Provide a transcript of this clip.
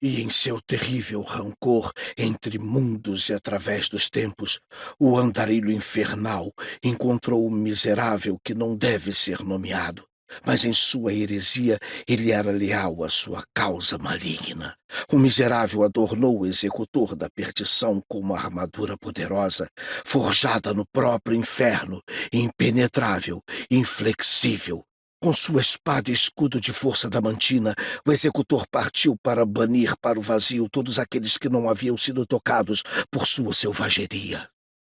E em seu terrível rancor entre mundos e através dos tempos, o andarilho infernal encontrou o miserável que não deve ser nomeado. Mas em sua heresia ele era leal à sua causa maligna. O miserável adornou o executor da perdição com uma armadura poderosa, forjada no próprio inferno, impenetrável, inflexível, com sua espada e escudo de força damantina, o executor partiu para banir para o vazio todos aqueles que não haviam sido tocados por sua selvageria.